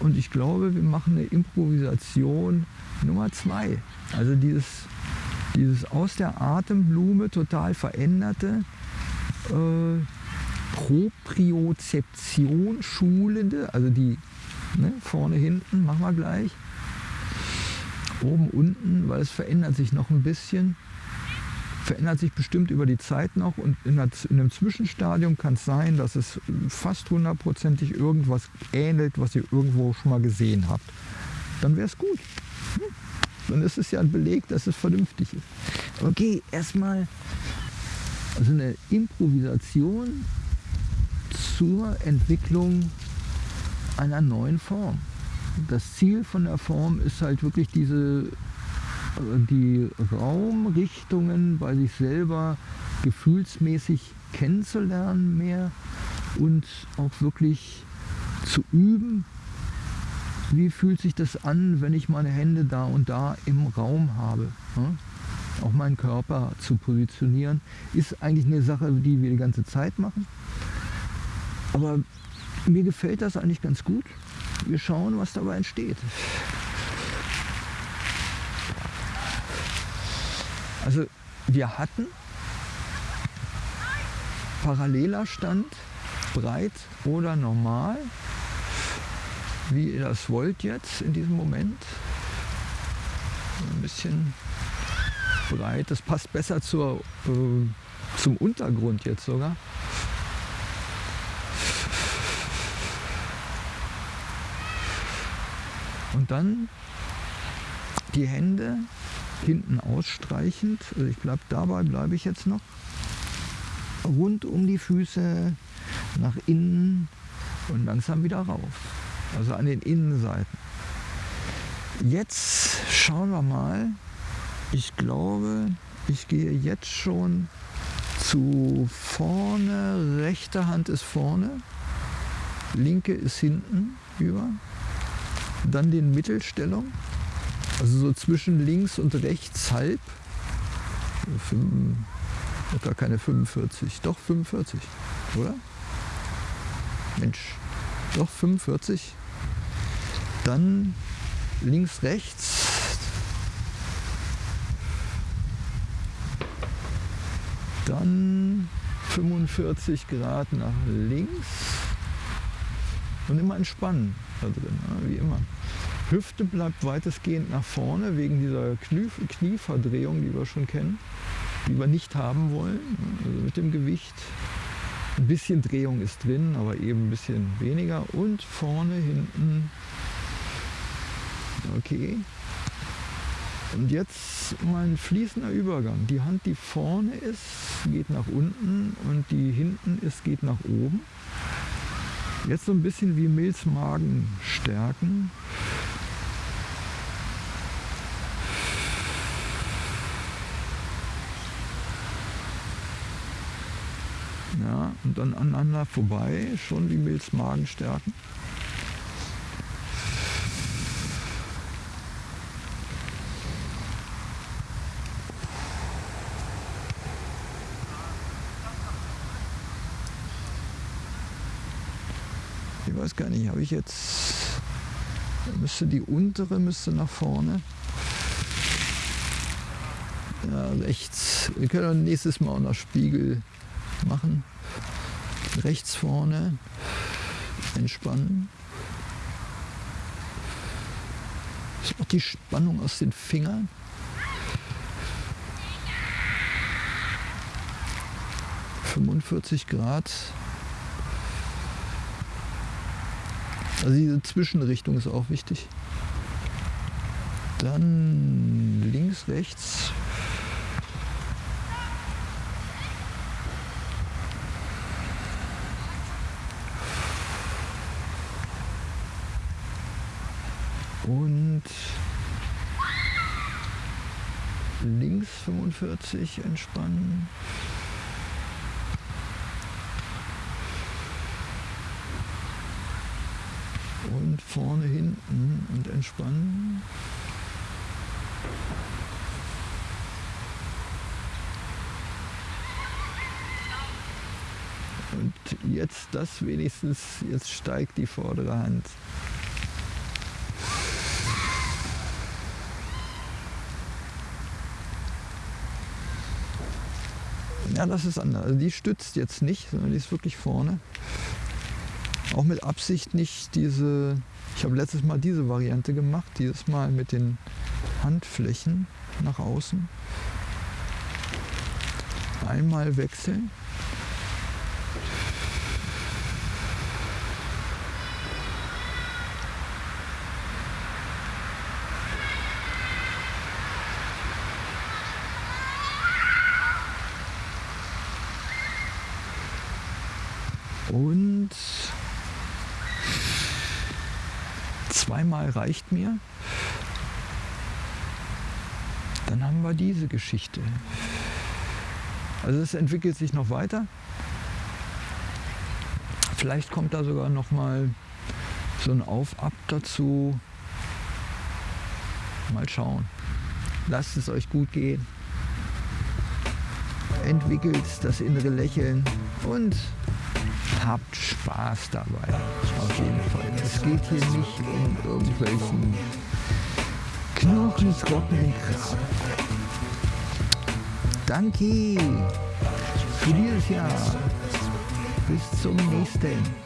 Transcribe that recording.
und ich glaube, wir machen eine Improvisation Nummer zwei. Also dieses, dieses aus der Atemblume total veränderte, äh, Propriozeption schulende, also die ne, vorne, hinten, machen wir gleich, oben, unten, weil es verändert sich noch ein bisschen verändert sich bestimmt über die Zeit noch und in, einem Zwischenstadium kann es sein, dass es fast hundertprozentig irgendwas ähnelt, was ihr irgendwo schon mal gesehen habt. Dann wäre es gut. Hm? Dann ist es ja ein Beleg, dass es vernünftig ist. Okay, erstmal also eine Improvisation zur Entwicklung einer neuen Form. Das Ziel von der Form ist halt wirklich diese die Raumrichtungen bei sich selber gefühlsmäßig kennenzulernen mehr und auch wirklich zu üben, wie fühlt sich das an, wenn ich meine Hände da und da im Raum habe. Auch meinen Körper zu positionieren, ist eigentlich eine Sache, die wir die ganze Zeit machen. Aber mir gefällt das eigentlich ganz gut. Wir schauen, was dabei entsteht. Also wir hatten paralleler Stand, breit oder normal, wie ihr das wollt jetzt in diesem Moment. Ein bisschen breit, das passt besser zur, äh, zum Untergrund jetzt sogar. Und dann die Hände hinten ausstreichend, also ich bleibe dabei, bleibe ich jetzt noch, rund um die Füße nach innen und langsam wieder rauf, also an den Innenseiten. Jetzt schauen wir mal, ich glaube, ich gehe jetzt schon zu vorne, rechte Hand ist vorne, linke ist hinten über, dann den Mittelstellung also so zwischen links und rechts halb. Gar keine 45, doch 45, oder? Mensch, doch 45. Dann links, rechts. Dann 45 Grad nach links. Und immer entspannen da drin, wie immer. Hüfte bleibt weitestgehend nach vorne wegen dieser Knie Knieverdrehung, die wir schon kennen, die wir nicht haben wollen. Also mit dem Gewicht. Ein bisschen Drehung ist drin, aber eben ein bisschen weniger. Und vorne, hinten. Okay. Und jetzt mal ein fließender Übergang. Die Hand, die vorne ist, geht nach unten und die hinten ist, geht nach oben. Jetzt so ein bisschen wie Milzmagen stärken. Ja, und dann aneinander vorbei, schon die Milzmagen stärken. Ich weiß gar nicht, habe ich jetzt, müsste die untere müsste nach vorne. Ja, rechts. Wir können nächstes Mal auch noch Spiegel machen. Rechts vorne entspannen. Das auch die Spannung aus den Fingern. ...45 Grad. Also diese Zwischenrichtung ist auch wichtig. Dann links, rechts und links 45 entspannen. Und vorne hinten und entspannen. Und jetzt das wenigstens, jetzt steigt die vordere Hand Ja, das ist anders. Also die stützt jetzt nicht, sondern die ist wirklich vorne. Auch mit Absicht nicht diese, ich habe letztes Mal diese Variante gemacht, dieses Mal mit den Handflächen nach außen. Einmal wechseln. Und zweimal reicht mir. Dann haben wir diese Geschichte. Also es entwickelt sich noch weiter. Vielleicht kommt da sogar noch mal so ein Auf-Ab dazu. Mal schauen. Lasst es euch gut gehen. Entwickelt das innere Lächeln und habt Spaß dabei. Auf jeden Fall. Es geht hier nicht um irgendwelchen knochentrockenen Kram. Danke für dieses Jahr. Bis zum nächsten.